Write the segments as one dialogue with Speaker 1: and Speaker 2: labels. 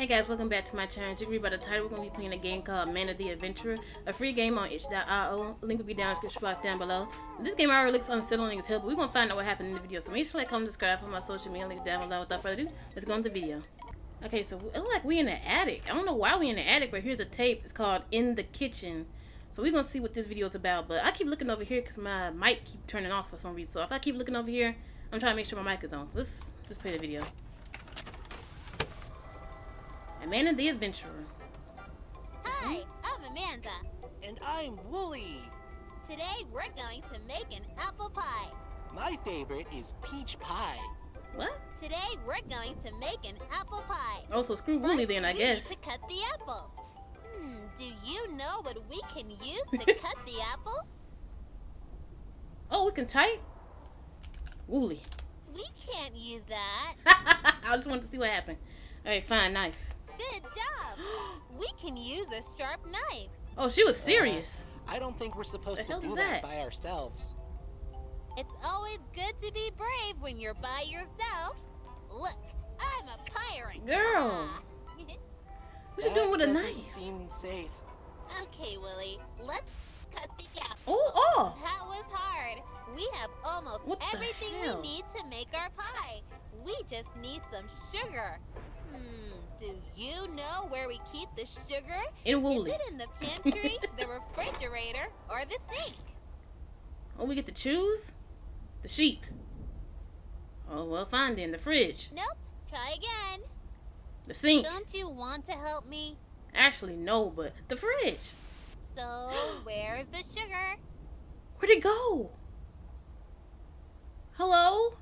Speaker 1: Hey guys, welcome back to my channel. You read by the title, we're going to be playing a game called Amanda the Adventurer, a free game on itch.io. Link will be down in the description box down below. This game already looks unsettling as hell, but we're going to find out what happened in the video. So make sure to like, comment, subscribe for my social media links down below. Without further ado, let's go into the video. Okay, so it looks like we're in the attic. I don't know why we're in the attic, but here's a tape. It's called In the Kitchen. So we're going to see what this video is about. But I keep looking over here because my mic keep turning off for some reason. So if I keep looking over here, I'm trying to make sure my mic is on. So let's just play the video. Amanda the Adventurer.
Speaker 2: Hi, I'm Amanda.
Speaker 3: And I'm Wooly.
Speaker 2: Today we're going to make an apple pie.
Speaker 3: My favorite is peach pie.
Speaker 1: What?
Speaker 2: Today we're going to make an apple pie.
Speaker 1: Oh, so screw Wooly then, I
Speaker 2: we
Speaker 1: guess.
Speaker 2: Need to cut the apples. Hmm, do you know what we can use to cut the apples?
Speaker 1: Oh, we can type? Wooly.
Speaker 2: We can't use that.
Speaker 1: I just wanted to see what happened. Alright, fine, knife.
Speaker 2: Good job. we can use a sharp knife.
Speaker 1: Oh, she was serious.
Speaker 3: I don't think we're supposed to do that?
Speaker 1: that?
Speaker 3: by ourselves.
Speaker 2: It's always good to be brave when you're by yourself. Look, I'm a pirate.
Speaker 1: Girl.
Speaker 2: Ah.
Speaker 1: What you doing with a
Speaker 3: doesn't
Speaker 1: knife?
Speaker 3: Seem safe.
Speaker 2: okay, Wooly, let's cut the apple.
Speaker 1: Oh, oh!
Speaker 2: That was hard. We have almost
Speaker 1: What
Speaker 2: everything
Speaker 1: hell?
Speaker 2: we need to make our pie. We just need some sugar. Do you know where we keep the sugar?
Speaker 1: In
Speaker 2: Is
Speaker 1: Wooly.
Speaker 2: it in the pantry, the refrigerator, or the sink?
Speaker 1: Oh, we get to choose? The sheep. Oh, well, fine then. The fridge.
Speaker 2: Nope. Try again.
Speaker 1: The sink.
Speaker 2: Don't you want to help me?
Speaker 1: Actually, no, but the fridge.
Speaker 2: So, where's the sugar?
Speaker 1: Where'd it go? Hello?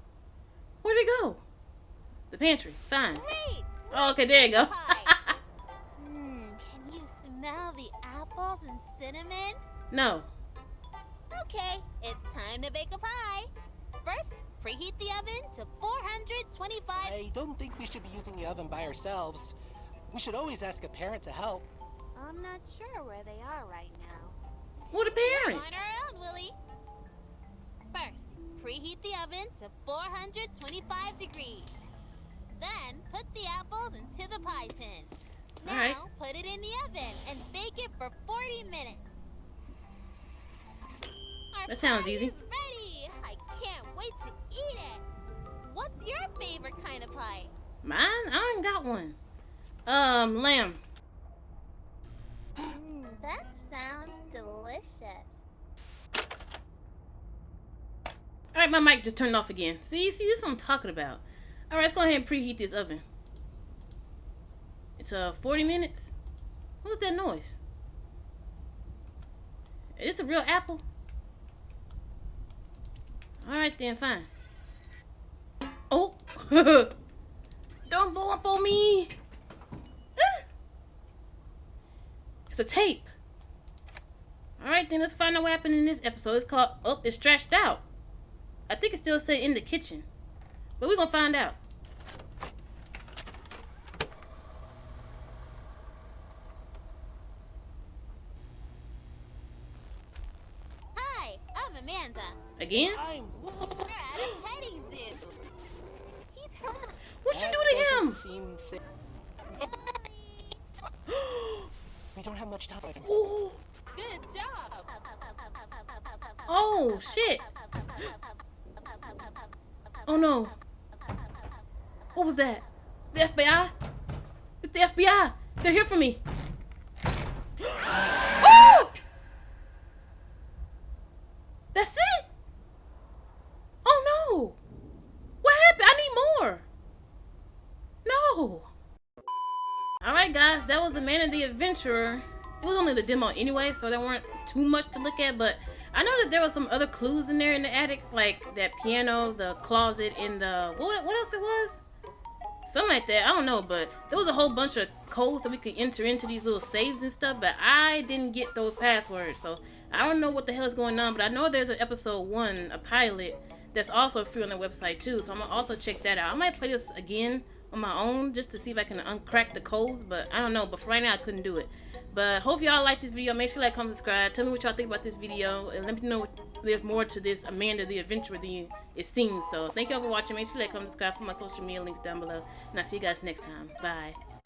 Speaker 1: Where'd it go? The pantry. Fine. Oh, okay, there you go.
Speaker 2: Pie. Hmm, can you smell the apples and cinnamon?
Speaker 1: no.
Speaker 2: Okay, it's time to bake a pie. First, preheat the oven to 425.
Speaker 3: I don't think we should be using the oven by ourselves. We should always ask a parent to help.
Speaker 2: I'm not sure where they are right now.
Speaker 1: What the parents?
Speaker 2: On our own, Wooly. First, preheat the oven to 425 degrees. Put the apples into the pie tin. Now,
Speaker 1: Alright.
Speaker 2: put it in the oven and bake it for 40 minutes. Our
Speaker 1: That sounds easy.
Speaker 2: Ready. I can't wait to eat it. What's your favorite kind of pie?
Speaker 1: Mine? I ain't got one. Um, lamb.
Speaker 2: Mmm, that sounds delicious.
Speaker 1: Alright, my mic just turned off again. See, see, this is what I'm talking about. Alright, let's go ahead and preheat this oven. It's uh 40 minutes. What was that noise? Is this a real apple? Alright then, fine. Oh! Don't blow up on me! Ah! It's a tape. Alright then, let's find out what happened in this episode. It's called Oh, it's stretched out. I think it still say in the kitchen. But we're gonna find out.
Speaker 2: Hi, I'm Amanda.
Speaker 1: Again?
Speaker 3: I'm
Speaker 2: We're petting zoo. He's hurt.
Speaker 1: What you
Speaker 3: That
Speaker 1: do to him?
Speaker 3: Seem. We don't have much time.
Speaker 1: Ooh.
Speaker 2: Good job.
Speaker 1: Oh shit. Oh no. What was that? The FBI? It's the FBI. They're here for me. oh! That's it? Oh no. What happened? I need more. No. Alright guys, that was Amanda the Adventurer. It was only the demo anyway, so there weren't too much to look at, but I know that there was some other clues in there in the attic, like that piano, the closet, and the what what else it was? Something like that. I don't know, but there was a whole bunch of codes that we could enter into these little saves and stuff, but I didn't get those passwords, so I don't know what the hell is going on, but I know there's an episode one, a pilot, that's also free on the website too, so I'm gonna also check that out. I might play this again on my own just to see if I can uncrack the codes, but I don't know, but for right now I couldn't do it. But hope y'all like this video. Make sure to like, comment, subscribe. Tell me what y'all think about this video. And let me know there's more to this Amanda the Adventurer than you, it seems. So thank y'all for watching. Make sure to like, comment, subscribe for my social media links down below. And I'll see you guys next time. Bye.